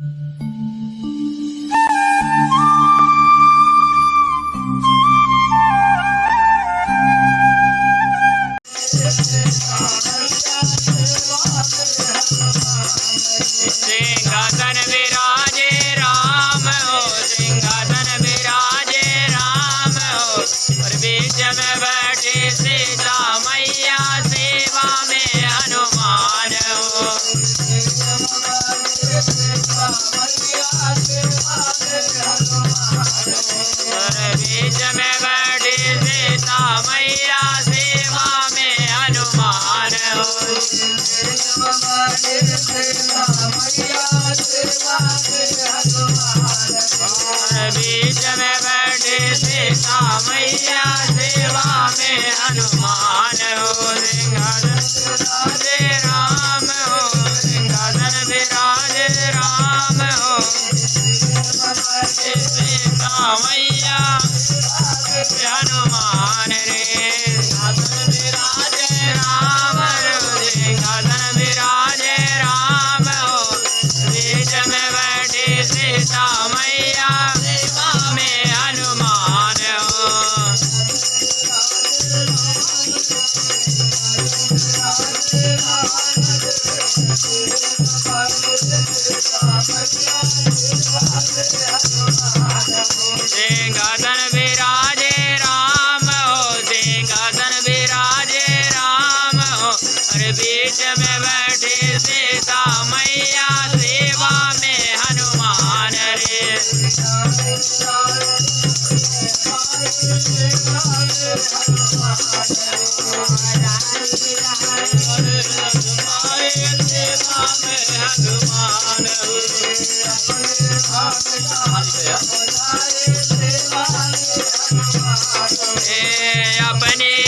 Mm-hmm. बीच में बैठी सीता मैया सेवा में हनुमान बीच में बैठी सीता मैया सेवा में हनुमान हो सिंह Yeah, Hanuma. और बीच में बैठे सीता मैया सेवा में हनुमान रे। अपने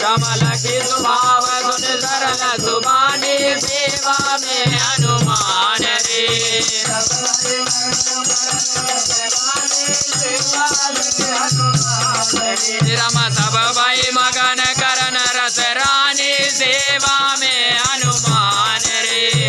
सबल स्वभाव गुण सरल सुबानी सेवा में हनुमान रे रम सब भाई मगन करन रस रानी सेवा में हनुमान रे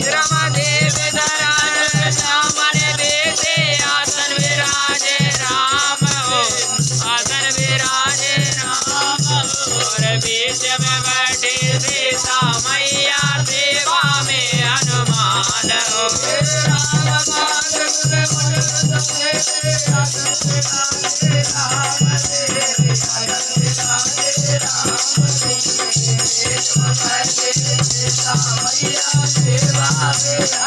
रम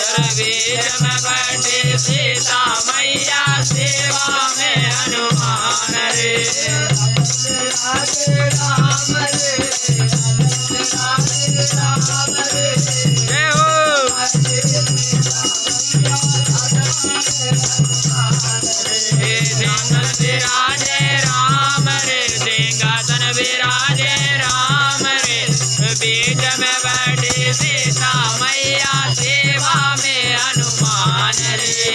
घर बीच में सीता मैया सेवा में हनुमान रे।